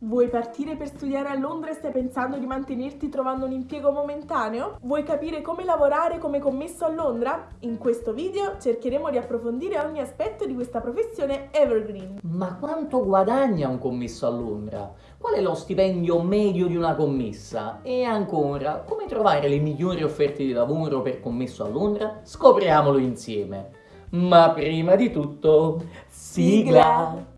Vuoi partire per studiare a Londra e stai pensando di mantenerti trovando un impiego momentaneo? Vuoi capire come lavorare come commesso a Londra? In questo video cercheremo di approfondire ogni aspetto di questa professione evergreen. Ma quanto guadagna un commesso a Londra? Qual è lo stipendio medio di una commessa? E ancora, come trovare le migliori offerte di lavoro per commesso a Londra? Scopriamolo insieme. Ma prima di tutto, sigla! sigla.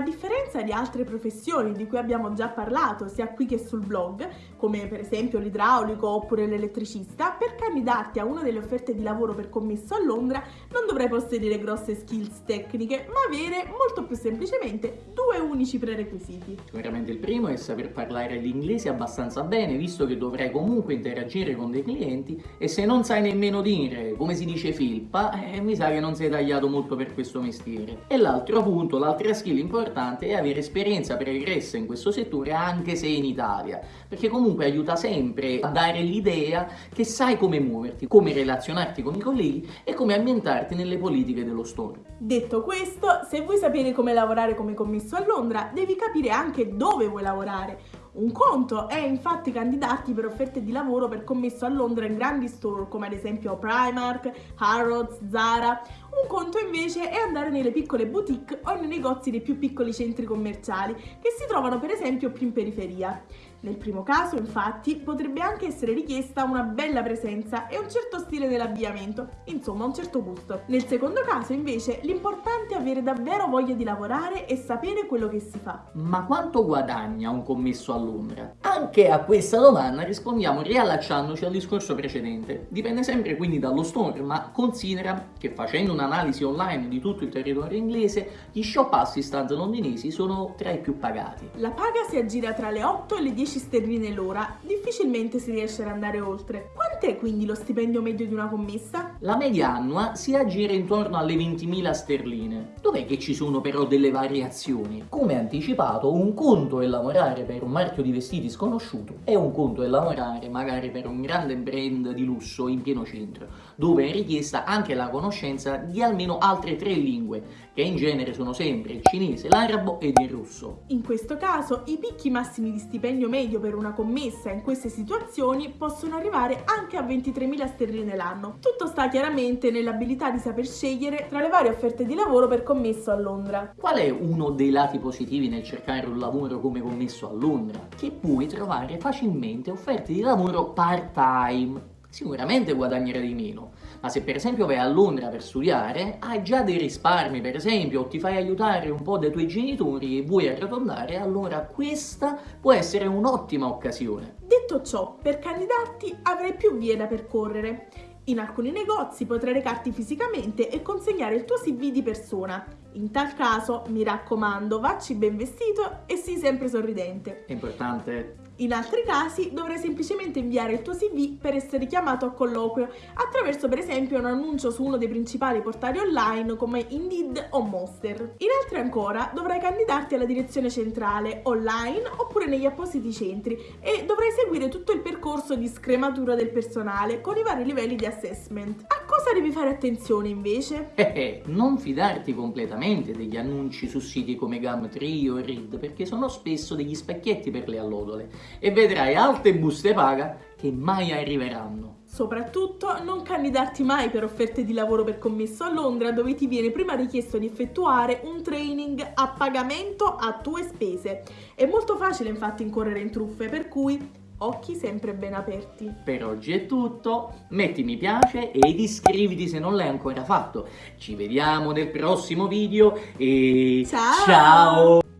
Differenza di altre professioni di cui abbiamo già parlato sia qui che sul blog, come per esempio l'idraulico oppure l'elettricista, per candidarti a una delle offerte di lavoro per commesso a Londra non dovrai possedere grosse skills tecniche, ma avere molto più semplicemente due unici prerequisiti. Sicuramente il primo è saper parlare l'inglese abbastanza bene, visto che dovrai comunque interagire con dei clienti e se non sai nemmeno dire come si dice filpa, eh, mi sa che non sei tagliato molto per questo mestiere. E l'altro punto, l'altra skill importante è avere esperienza pregressa in questo settore anche se in Italia, perché comunque aiuta sempre a dare l'idea che sai come muoverti, come relazionarti con i colleghi e come ambientarti nelle politiche dello store. Detto questo, se vuoi sapere come lavorare come commesso a Londra, devi capire anche dove vuoi lavorare. Un conto è infatti candidarti per offerte di lavoro per commesso a Londra in grandi store come ad esempio Primark, Harrods, Zara. Un conto invece è andare nelle piccole boutique o nei negozi dei più piccoli centri commerciali che si trovano per esempio più in periferia. Nel primo caso, infatti, potrebbe anche essere richiesta una bella presenza e un certo stile dell'abbigliamento, insomma un certo gusto. Nel secondo caso, invece, l'importante è avere davvero voglia di lavorare e sapere quello che si fa. Ma quanto guadagna un commesso a Londra? Anche a questa domanda rispondiamo riallacciandoci al discorso precedente. Dipende sempre quindi dallo store, ma considera che facendo un'analisi online di tutto il territorio inglese, gli shop assistant londinesi sono tra i più pagati. La paga si aggira tra le 8 e le 10 10 sterline l'ora, difficilmente si riesce ad andare oltre. Quant'è quindi lo stipendio medio di una commessa? La media annua si aggira intorno alle 20.000 sterline. Dov'è che ci sono però delle variazioni? Come anticipato, un conto è lavorare per un marchio di vestiti sconosciuto e un conto è lavorare magari per un grande brand di lusso in pieno centro, dove è richiesta anche la conoscenza di almeno altre tre lingue, che in genere sono sempre il cinese, l'arabo ed il russo. In questo caso, i picchi massimi di stipendio medio medio per una commessa in queste situazioni possono arrivare anche a 23.000 sterline l'anno. Tutto sta chiaramente nell'abilità di saper scegliere tra le varie offerte di lavoro per commesso a Londra. Qual è uno dei lati positivi nel cercare un lavoro come commesso a Londra? Che puoi trovare facilmente offerte di lavoro part-time sicuramente guadagnerai di meno, ma se per esempio vai a Londra per studiare, hai già dei risparmi per esempio, o ti fai aiutare un po' dai tuoi genitori e vuoi arrotondare, allora questa può essere un'ottima occasione. Detto ciò, per candidarti avrai più vie da percorrere. In alcuni negozi potrai recarti fisicamente e consegnare il tuo CV di persona. In tal caso, mi raccomando, vacci ben vestito e sii sempre sorridente. È importante in altri casi dovrai semplicemente inviare il tuo CV per essere chiamato a colloquio attraverso per esempio un annuncio su uno dei principali portali online come Indeed o Monster. In altri ancora dovrai candidarti alla direzione centrale online oppure negli appositi centri e dovrai seguire tutto il percorso di scrematura del personale con i vari livelli di assessment. A cosa devi fare attenzione invece? Eh, eh, non fidarti completamente degli annunci su siti come Gumtree o Reed perché sono spesso degli specchietti per le allodole e vedrai alte buste paga che mai arriveranno. Soprattutto non candidarti mai per offerte di lavoro per commesso a Londra dove ti viene prima richiesto di effettuare un training a pagamento a tue spese. È molto facile infatti incorrere in truffe per cui occhi sempre ben aperti. Per oggi è tutto, metti mi piace ed iscriviti se non l'hai ancora fatto. Ci vediamo nel prossimo video e ciao! ciao!